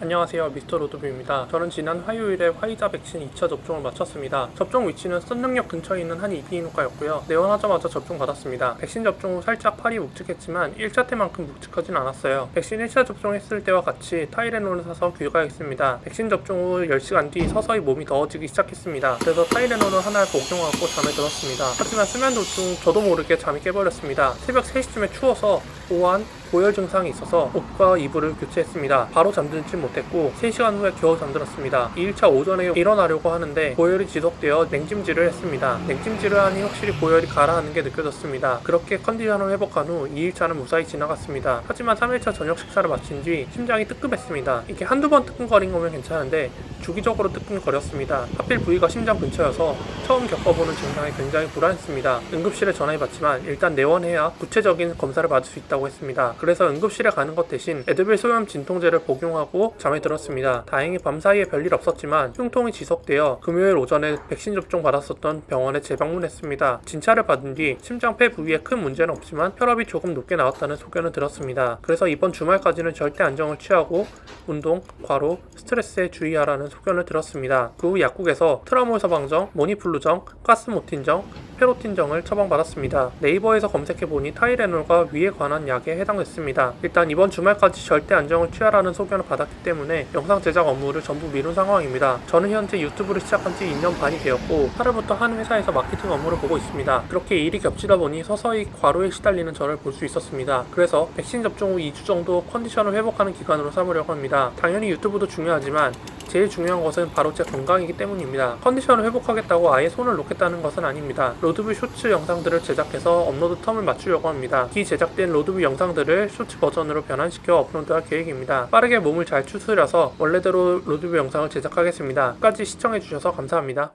안녕하세요 미스터 로드뷰입니다. 저는 지난 화요일에 화이자 백신 2차 접종을 마쳤습니다. 접종 위치는 선릉역 근처에 있는 한 이비인후과였고요. 내원하자마자 접종 받았습니다. 백신 접종 후 살짝 팔이 묵직했지만 1차 때만큼 묵직하진 않았어요. 백신 1차 접종했을 때와 같이 타이레놀을 사서 귀가했습니다. 백신 접종 후 10시간 뒤 서서히 몸이 더워지기 시작했습니다. 그래서 타이레놀을 하나를 복용하고 잠에 들었습니다. 하지만 수면 도중 저도 모르게 잠이 깨버렸습니다. 새벽 3시쯤에 추워서 오한 고열 증상이 있어서 옷과 이불을 교체했습니다. 바로 잠들지 못했고 3시간 후에 겨우 잠들었습니다. 2일차 오전에 일어나려고 하는데 고열이 지속되어 냉찜질을 했습니다. 냉찜질을 하니 확실히 고열이 가라앉는 게 느껴졌습니다. 그렇게 컨디션을 회복한 후 2일차는 무사히 지나갔습니다. 하지만 3일차 저녁 식사를 마친 뒤 심장이 뜨끔했습니다. 이게 한두 번 뜨끔거린 거면 괜찮은데 주기적으로 뜨끔거렸습니다. 하필 부위가 심장 근처여서 처음 겪어보는 증상이 굉장히 불안했습니다. 응급실에 전화해봤지만 일단 내원해야 구체적인 검사를 받을 수 있다고 했습니다. 그래서 응급실에 가는 것 대신 에드빌 소염 진통제를 복용하고 잠에 들었습니다. 다행히 밤 사이에 별일 없었지만 흉통이 지속되어 금요일 오전에 백신 접종 받았었던 병원에 재방문했습니다. 진찰을 받은 뒤 심장 폐 부위에 큰 문제는 없지만 혈압이 조금 높게 나왔다는 소견을 들었습니다. 그래서 이번 주말까지는 절대 안정을 취하고 운동, 과로, 스트레스에 주의하라는 소견을 들었습니다. 그 후 약국에서 트라몰서방정, 모니플루정, 가스모틴정, 페로틴정을 처방받았습니다. 네이버에서 검색해보니 타이레놀과 위에 관한 약에 해당됐습니다. 일단 이번 주말까지 절대 안정을 취하라는 소견을 받았기 때문에 영상 제작 업무를 전부 미룬 상황입니다. 저는 현재 유튜브를 시작한 지 2년 반이 되었고 8월부터 한 회사에서 마케팅 업무를 보고 있습니다. 그렇게 일이 겹치다 보니 서서히 과로에 시달리는 저를 볼 수 있었습니다. 그래서 백신 접종 후 2주 정도 컨디션을 회복하는 기간으로 삼으려고 합니다. 당연히 유튜브도 중요하지만 제일 중요한 것은 바로 제 건강이기 때문입니다. 컨디션을 회복하겠다고 아예 손을 놓겠다는 것은 아닙니다. 로드뷰 쇼츠 영상들을 제작해서 업로드 term을 맞추려고 합니다. 기 제작된 로드뷰 영상들을 쇼츠 버전으로 변환시켜 업로드할 계획입니다. 빠르게 몸을 잘 추스려서 원래대로 로드뷰 영상을 제작하겠습니다. 끝까지 시청해주셔서 감사합니다.